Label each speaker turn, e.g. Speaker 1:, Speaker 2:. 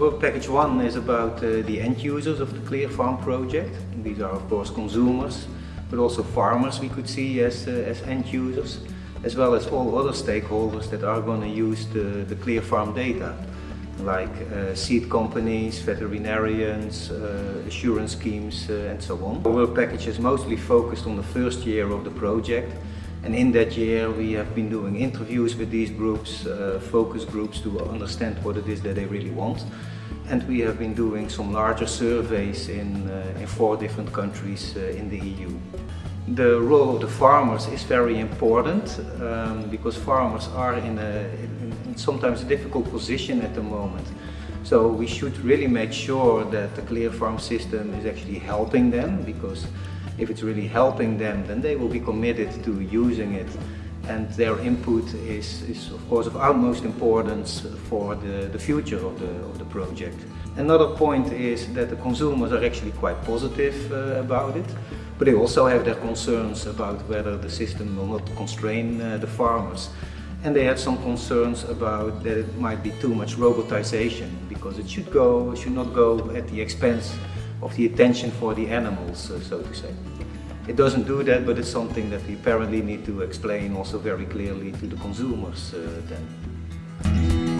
Speaker 1: Work Package 1 is about uh, the end users of the Clear Farm project. These are of course consumers, but also farmers we could see as, uh, as end users, as well as all other stakeholders that are going to use the, the Clear Farm data, like uh, seed companies, veterinarians, uh, assurance schemes uh, and so on. The work package is mostly focused on the first year of the project and in that year we have been doing interviews with these groups, uh, focus groups to understand what it is that they really want. And we have been doing some larger surveys in, uh, in four different countries uh, in the EU. The role of the farmers is very important um, because farmers are in, a, in sometimes a difficult position at the moment. So we should really make sure that the Clear Farm system is actually helping them because if it's really helping them, then they will be committed to using it and their input is, is of course of utmost importance for the, the future of the, of the project. Another point is that the consumers are actually quite positive uh, about it, but they also have their concerns about whether the system will not constrain uh, the farmers. And they have some concerns about that it might be too much robotization because it should go, should not go at the expense of the attention for the animals, so to say. It doesn't do that, but it's something that we apparently need to explain also very clearly to the consumers uh, then.